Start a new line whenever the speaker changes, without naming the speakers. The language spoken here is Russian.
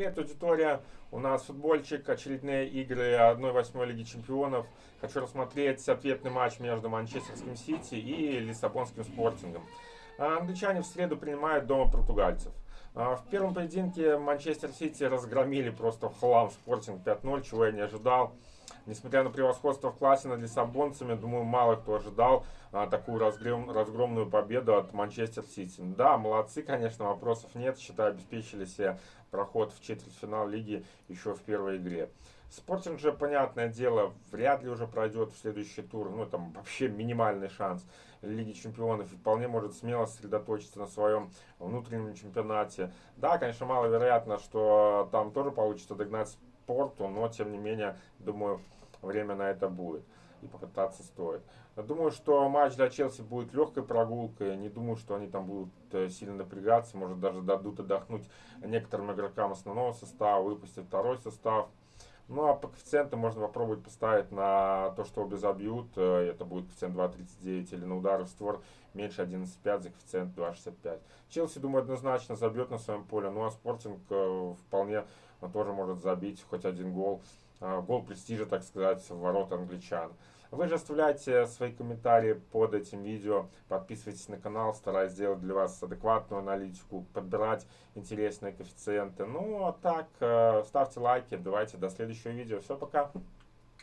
Привет, аудитория! У нас футбольчик, очередные игры 1-8 Лиги Чемпионов. Хочу рассмотреть ответный матч между Манчестерским Сити и Лиссабонским Спортингом. А, англичане в среду принимают дома португальцев. А, в первом поединке Манчестер Сити разгромили просто в хлам Спортинг 5-0, чего я не ожидал. Несмотря на превосходство в классе над лиссабонцами, думаю, мало кто ожидал а, такую разгром, разгромную победу от Манчестер Сити. Да, молодцы, конечно, вопросов нет. Считаю, обеспечили себе проход в четвертьфинал лиги еще в первой игре. Спортинг же, понятное дело, вряд ли уже пройдет в следующий тур. Ну, там вообще минимальный шанс Лиги Чемпионов. И вполне может смело сосредоточиться на своем внутреннем чемпионате. Да, конечно, маловероятно, что там тоже получится догнать спорту, но тем не менее, думаю, время на это будет и попытаться стоит. Думаю, что матч для Челси будет легкой прогулкой. Не думаю, что они там будут э, сильно напрягаться. Может, даже дадут отдохнуть некоторым игрокам основного состава, выпустят второй состав. Ну, а по коэффициентам можно попробовать поставить на то, что обе забьют. Э, это будет коэффициент 2.39 или на удары в створ меньше 11.5 за коэффициент 2.65. Челси, думаю, однозначно забьет на своем поле. Ну, а Спортинг э, вполне тоже может забить хоть один гол. Э, гол престижа, так сказать, в ворота англичан. Вы же оставляйте свои комментарии под этим видео, подписывайтесь на канал, стараюсь сделать для вас адекватную аналитику, подбирать интересные коэффициенты. Ну, а так, э, ставьте лайки, давайте до следующего видео. Все, пока!